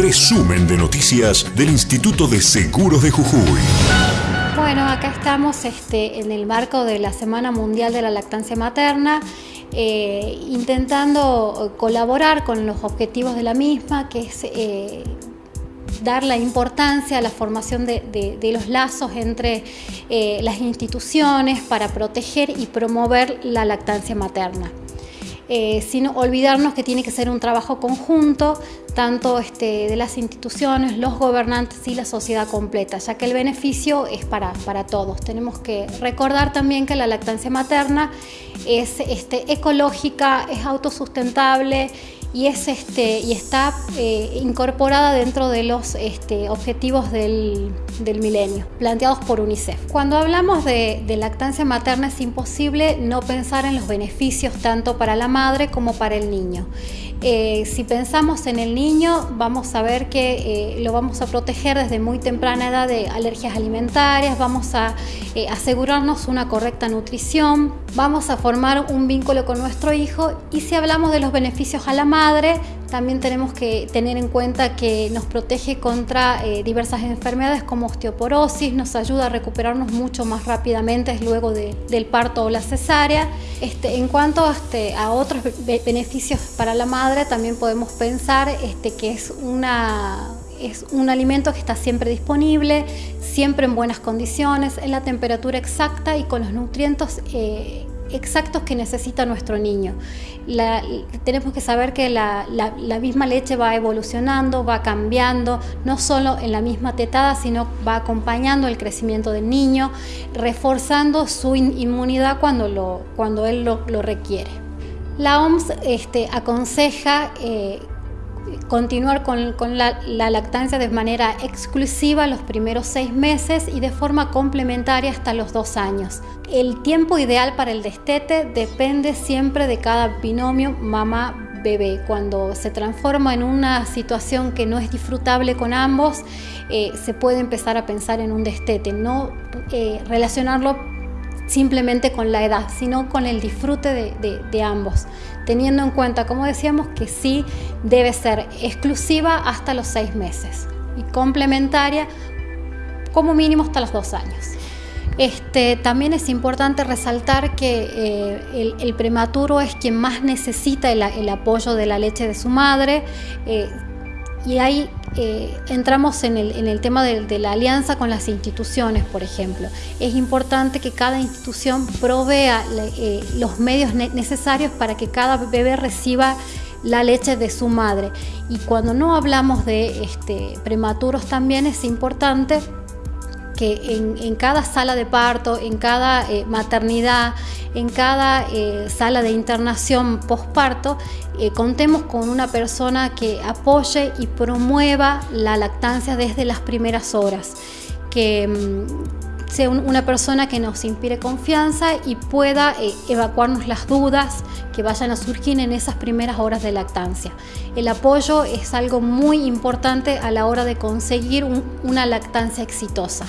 Resumen de noticias del Instituto de Seguros de Jujuy. Bueno, acá estamos este, en el marco de la Semana Mundial de la Lactancia Materna, eh, intentando colaborar con los objetivos de la misma, que es eh, dar la importancia a la formación de, los lazos entre eh, las instituciones para proteger y promover la lactancia materna. Eh, sin olvidarnos que tiene que ser un trabajo conjunto, tanto este, de las instituciones, los gobernantes y la sociedad completa, ya que el beneficio es para, para todos. Tenemos que recordar también que la lactancia materna es este, ecológica, es autosustentable y, es, este, y está eh, incorporada dentro de los este, objetivos del, del, milenio, planteados por UNICEF. Cuando hablamos de, de, lactancia materna es imposible no pensar en los beneficios tanto para la madre como para el niño. Eh, si pensamos en el niño, vamos a ver que eh, lo vamos a proteger desde muy temprana edad de alergias alimentarias, vamos a eh, asegurarnos una correcta nutrición, vamos a formar un vínculo con nuestro hijo y si hablamos de los beneficios a la madre, también tenemos que tener en cuenta que nos protege contra diversas enfermedades como osteoporosis, nos ayuda a recuperarnos mucho más rápidamente luego del parto o la cesárea. Este, en cuanto este, a otros beneficios para la madre, también podemos pensar este, que es, una, es un alimento que está siempre disponible, siempre en buenas condiciones, en la temperatura exacta y con los nutrientes eh, exactos que necesita nuestro niño. tenemos que saber que la, misma leche va evolucionando, va cambiando, no solo en la misma tetada, sino va acompañando el crecimiento del niño, reforzando su inmunidad cuando, él lo requiere. La OMS este, aconseja eh, continuar con, la, lactancia de manera exclusiva los primeros seis meses y de forma complementaria hasta los dos años. El tiempo ideal para el destete depende siempre de cada binomio mamá-bebé. Cuando se transforma en una situación que no es disfrutable con ambos, eh, se puede empezar a pensar en un destete, no eh, relacionarlo simplemente con la edad, sino con el disfrute de, ambos, teniendo en cuenta, como decíamos, que sí debe ser exclusiva hasta los seis meses y complementaria como mínimo hasta los dos años. Este, también es importante resaltar que eh, el, prematuro es quien más necesita el, apoyo de la leche de su madre. Eh, y ahí eh, entramos en el, tema de, la alianza con las instituciones, por ejemplo. Es importante que cada institución provea eh, los medios necesarios para que cada bebé reciba la leche de su madre. Y cuando no hablamos de este, prematuros también es importante que en, cada sala de parto, en cada eh, maternidad, en cada eh, sala de internación postparto, eh, contemos con una persona que apoye y promueva la lactancia desde las primeras horas. Que, mm, sea una persona que nos inspire confianza y pueda evacuarnos las dudas que vayan a surgir en esas primeras horas de lactancia. El apoyo es algo muy importante a la hora de conseguir una lactancia exitosa.